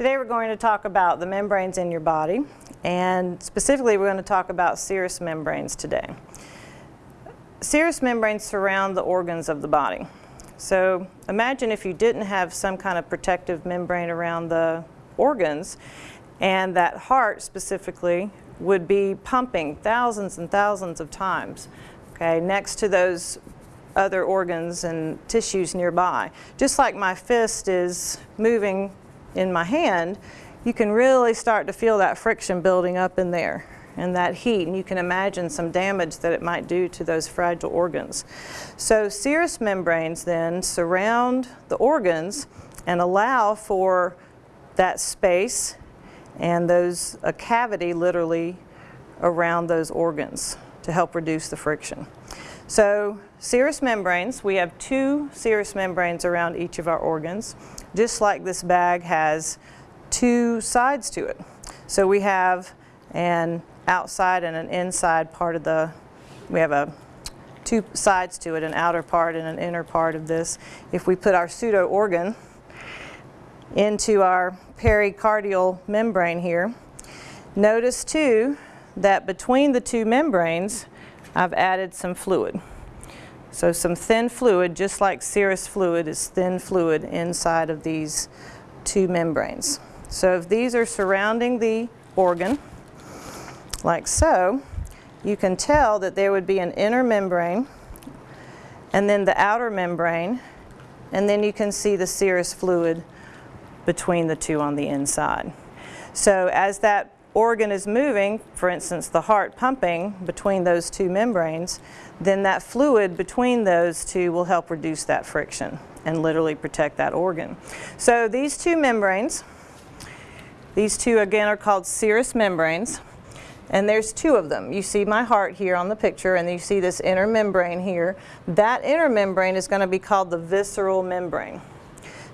Today we're going to talk about the membranes in your body and specifically we're going to talk about serous membranes today. Serous membranes surround the organs of the body. So imagine if you didn't have some kind of protective membrane around the organs and that heart specifically would be pumping thousands and thousands of times okay, next to those other organs and tissues nearby. Just like my fist is moving in my hand, you can really start to feel that friction building up in there and that heat and you can imagine some damage that it might do to those fragile organs. So serous membranes then surround the organs and allow for that space and those a cavity literally around those organs to help reduce the friction. So serous membranes, we have two serous membranes around each of our organs, just like this bag has two sides to it. So we have an outside and an inside part of the, we have a two sides to it, an outer part and an inner part of this. If we put our pseudo organ into our pericardial membrane here, notice too that between the two membranes I've added some fluid. So some thin fluid, just like serous fluid is thin fluid inside of these two membranes. So if these are surrounding the organ, like so, you can tell that there would be an inner membrane and then the outer membrane, and then you can see the serous fluid between the two on the inside. So as that organ is moving, for instance the heart pumping between those two membranes, then that fluid between those two will help reduce that friction and literally protect that organ. So these two membranes, these two again are called serous membranes and there's two of them. You see my heart here on the picture and you see this inner membrane here. That inner membrane is going to be called the visceral membrane.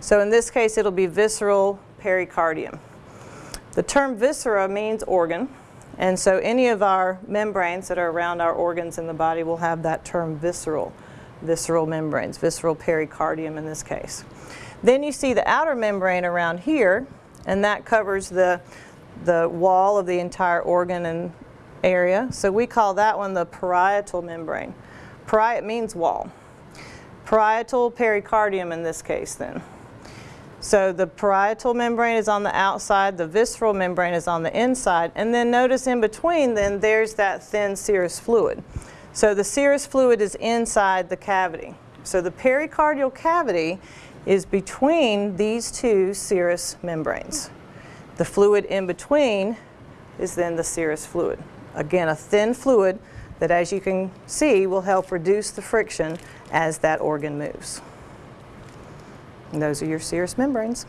So in this case it'll be visceral pericardium. The term viscera means organ, and so any of our membranes that are around our organs in the body will have that term visceral, visceral membranes, visceral pericardium in this case. Then you see the outer membrane around here, and that covers the, the wall of the entire organ and area. So we call that one the parietal membrane. Pariet means wall. Parietal pericardium in this case then. So the parietal membrane is on the outside, the visceral membrane is on the inside, and then notice in between then there's that thin serous fluid. So the serous fluid is inside the cavity. So the pericardial cavity is between these two serous membranes. The fluid in between is then the serous fluid. Again, a thin fluid that as you can see will help reduce the friction as that organ moves. And those are your serous membranes.